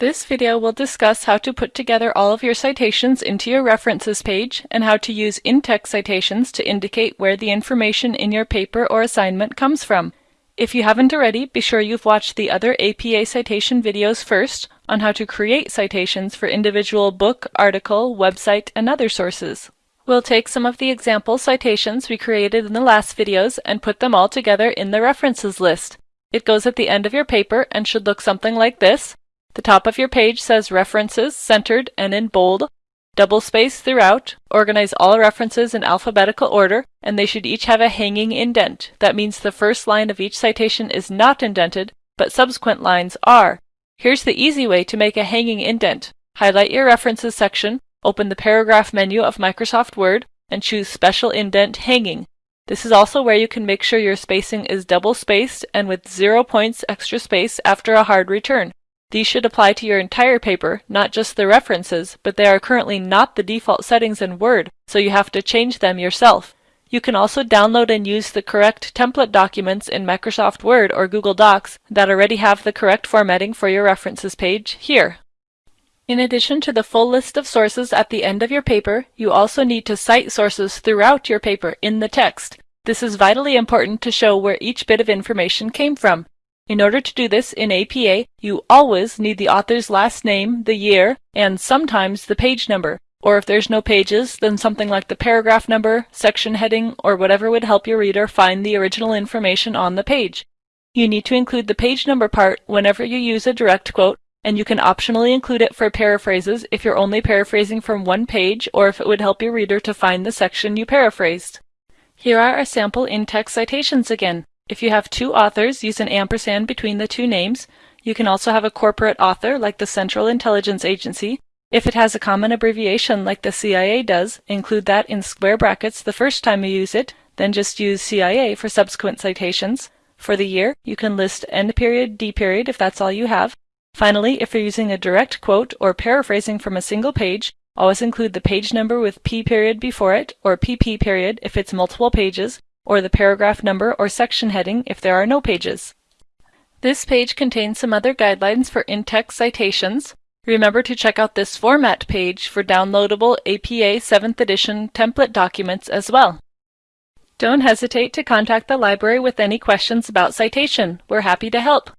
This video will discuss how to put together all of your citations into your references page and how to use in-text citations to indicate where the information in your paper or assignment comes from. If you haven't already, be sure you've watched the other APA citation videos first on how to create citations for individual book, article, website, and other sources. We'll take some of the example citations we created in the last videos and put them all together in the references list. It goes at the end of your paper and should look something like this. The top of your page says References centered and in bold, double space throughout, organize all references in alphabetical order, and they should each have a hanging indent. That means the first line of each citation is not indented, but subsequent lines are. Here's the easy way to make a hanging indent. Highlight your References section, open the Paragraph menu of Microsoft Word, and choose Special Indent Hanging. This is also where you can make sure your spacing is double spaced and with zero points extra space after a hard return. These should apply to your entire paper, not just the references, but they are currently not the default settings in Word, so you have to change them yourself. You can also download and use the correct template documents in Microsoft Word or Google Docs that already have the correct formatting for your references page here. In addition to the full list of sources at the end of your paper, you also need to cite sources throughout your paper in the text. This is vitally important to show where each bit of information came from. In order to do this in APA, you always need the author's last name, the year, and sometimes the page number. Or if there's no pages, then something like the paragraph number, section heading, or whatever would help your reader find the original information on the page. You need to include the page number part whenever you use a direct quote, and you can optionally include it for paraphrases if you're only paraphrasing from one page or if it would help your reader to find the section you paraphrased. Here are our sample in-text citations again. If you have two authors, use an ampersand between the two names. You can also have a corporate author, like the Central Intelligence Agency. If it has a common abbreviation, like the CIA does, include that in square brackets the first time you use it, then just use CIA for subsequent citations. For the year, you can list N period, D period if that's all you have. Finally, if you're using a direct quote or paraphrasing from a single page, always include the page number with P period before it, or PP period if it's multiple pages, or the paragraph number or section heading if there are no pages. This page contains some other guidelines for in-text citations. Remember to check out this format page for downloadable APA 7th edition template documents as well. Don't hesitate to contact the library with any questions about citation. We're happy to help.